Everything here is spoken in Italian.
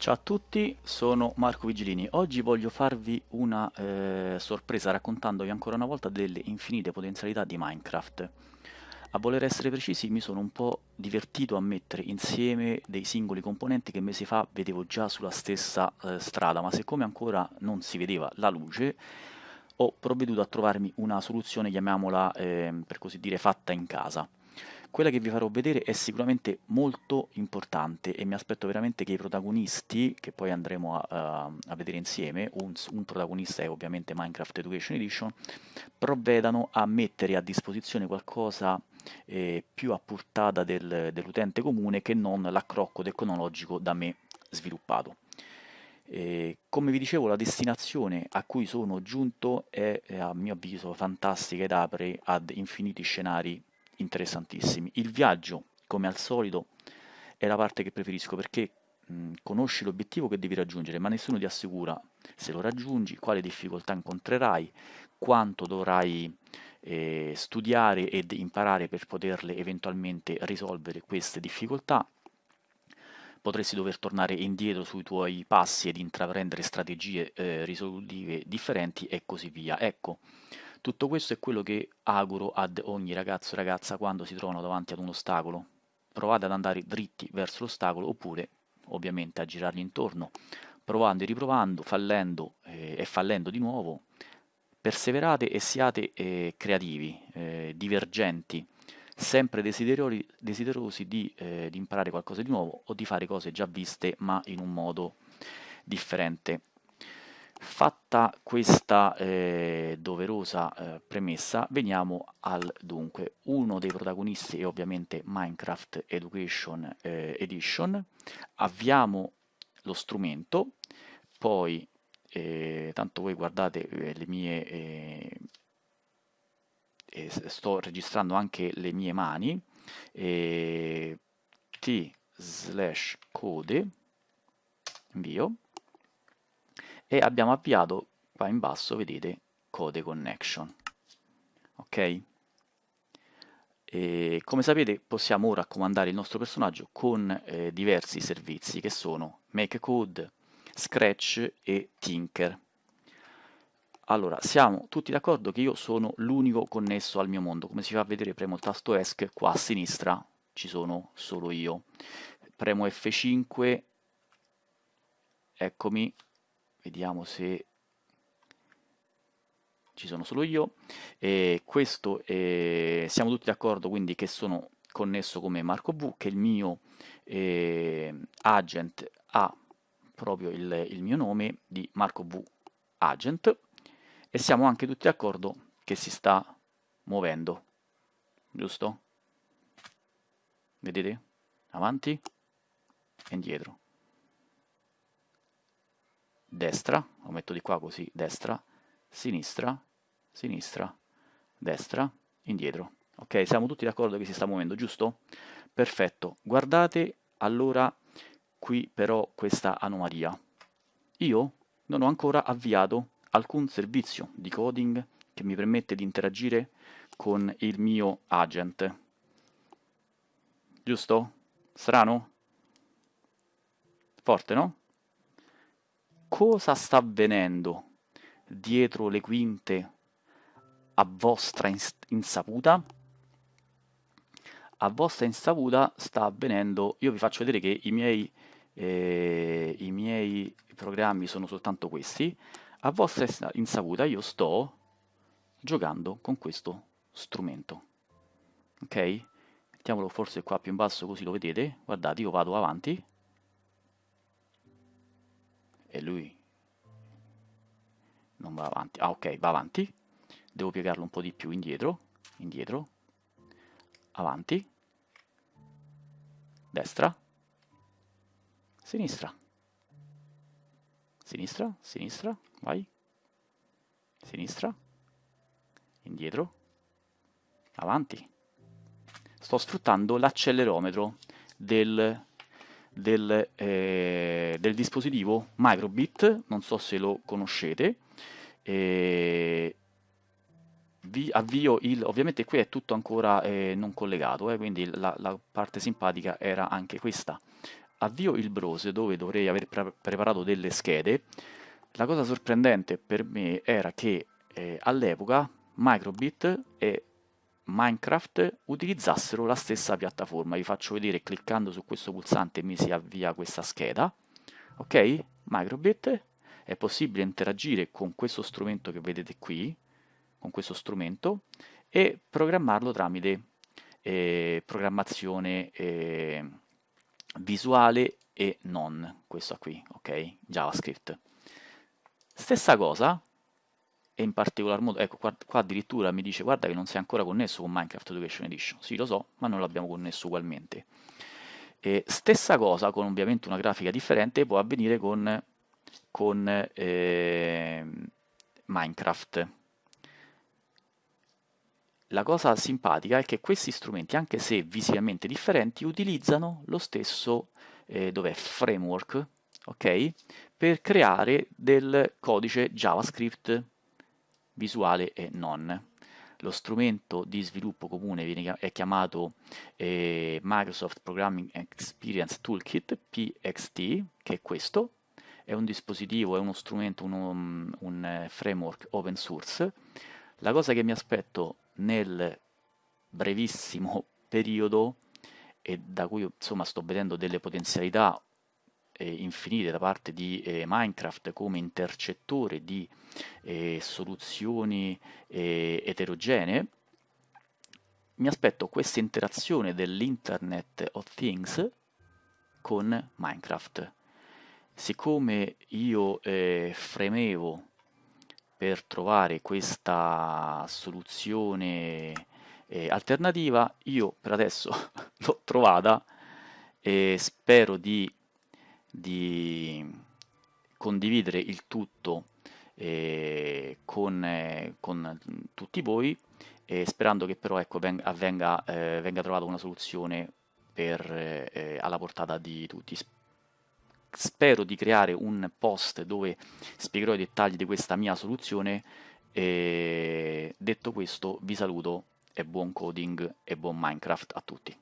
Ciao a tutti, sono Marco Vigilini. Oggi voglio farvi una eh, sorpresa raccontandovi ancora una volta delle infinite potenzialità di Minecraft. A voler essere precisi mi sono un po' divertito a mettere insieme dei singoli componenti che mesi fa vedevo già sulla stessa eh, strada, ma siccome ancora non si vedeva la luce, ho provveduto a trovarmi una soluzione, chiamiamola eh, per così dire fatta in casa. Quella che vi farò vedere è sicuramente molto importante e mi aspetto veramente che i protagonisti, che poi andremo a, a, a vedere insieme, un, un, protagonista è ovviamente Minecraft Education Edition, provvedano a mettere a disposizione qualcosa eh, più a portata del, dell'utente comune che non l'accrocco tecnologico da me sviluppato. Eh, come vi dicevo, la destinazione a cui sono giunto è, a mio avviso, fantastica ed apre ad infiniti scenari interessantissimi. Il viaggio, come al solito, è la parte che preferisco perché mh, conosci l'obiettivo che devi raggiungere, ma nessuno ti assicura se lo raggiungi, quali difficoltà incontrerai, quanto dovrai eh, studiare ed imparare per poterle eventualmente risolvere queste difficoltà. Potresti dover tornare indietro sui tuoi passi ed intraprendere strategie eh, risolutive differenti e così via. Ecco, tutto questo è quello che auguro ad ogni ragazzo e ragazza quando si trovano davanti ad un ostacolo. Provate ad andare dritti verso l'ostacolo oppure ovviamente a girargli intorno, provando e riprovando, fallendo eh, e fallendo di nuovo. Perseverate e siate eh, creativi, eh, divergenti, sempre desiderosi, di, eh, di imparare qualcosa di nuovo o di fare cose già viste ma in un modo differente. Fatta questa eh, doverosa eh, premessa, veniamo al dunque. Uno dei protagonisti è ovviamente Minecraft Education eh, Edition. Avviamo lo strumento, poi, eh, tanto voi guardate eh, le mie... Eh, sto registrando anche le mie mani, t slash code, invio, e abbiamo avviato qua in basso, vedete, code connection. Ok? E come sapete possiamo ora comandare il nostro personaggio con eh, diversi servizi che sono MakeCode, Scratch e Tinker. Allora, siamo tutti d'accordo che io sono l'unico connesso al mio mondo. Come si fa a vedere, premo il tasto ESC, qua a sinistra ci sono solo io. Premo F5, eccomi, vediamo se ci sono solo io, e questo è, siamo tutti d'accordo quindi che sono connesso come Marco V, che il mio eh, agent ha proprio il, il mio nome di Marco V Agent, e siamo anche tutti d'accordo che si sta muovendo, giusto? Vedete? Avanti? E indietro destra, lo metto di qua così, destra, sinistra, sinistra, destra, indietro. Ok, siamo tutti d'accordo che si sta muovendo, giusto? Perfetto. Guardate allora qui però questa anomalia. Io non ho ancora avviato alcun servizio di coding che mi permette di interagire con il mio agent. Giusto? Strano? Forte, no? Cosa sta avvenendo dietro le quinte a vostra insaputa? A vostra insaputa sta avvenendo, io vi faccio vedere che i miei, eh, i miei programmi sono soltanto questi, a vostra insaputa io sto giocando con questo strumento. Ok? Mettiamolo forse qua più in basso così lo vedete. Guardate, io vado avanti va avanti. Ah, ok, va avanti. Devo piegarlo un po' di più indietro, indietro, avanti, destra, sinistra, sinistra, sinistra, vai, sinistra, indietro, avanti. Sto sfruttando l'accelerometro del del, eh, del, dispositivo Microbit, non so se lo conoscete, eh, vi avvio il, ovviamente qui è tutto ancora eh, non collegato, eh, quindi la, la, parte simpatica era anche questa. avvio il browser dove dovrei aver pre preparato delle schede, la cosa sorprendente per me era che eh, all'epoca Microbit e Minecraft utilizzassero la stessa piattaforma. Vi faccio vedere cliccando su questo pulsante mi si avvia questa scheda. Ok? Microbit è possibile interagire con questo strumento che vedete qui, con questo strumento, e programmarlo tramite eh, programmazione eh, visuale e non, questo qui, ok? JavaScript. Stessa cosa, e in particolar modo, ecco qua, qua, addirittura mi dice guarda che non sei ancora connesso con Minecraft Education Edition, sì lo so, ma non l'abbiamo connesso ugualmente. E stessa cosa, con ovviamente una grafica differente, può avvenire con, con eh, Minecraft. La cosa simpatica è che questi strumenti, anche se visivamente differenti, utilizzano lo stesso eh, framework okay, per creare del codice JavaScript visuale e non. Lo strumento di sviluppo comune viene, è chiamato eh, Microsoft Programming Experience Toolkit, PXT, che è questo, è un dispositivo, è uno strumento, uno, un framework open source. La cosa che mi aspetto nel brevissimo periodo e da cui insomma sto vedendo delle potenzialità eh, infinite da parte di eh, Minecraft come intercettore di eh, soluzioni eh, eterogenee, mi aspetto questa interazione dell'Internet of Things con Minecraft. Siccome io eh, fremevo per trovare questa soluzione eh, alternativa, io per adesso l'ho trovata e spero di di condividere il tutto eh, con, eh, con, tutti voi sperando che però ecco, venga, avvenga, eh, venga trovata una soluzione per, eh, alla portata di tutti. Spero di creare un post dove spiegherò i dettagli di questa mia soluzione e detto questo vi saluto e buon coding e buon Minecraft a tutti.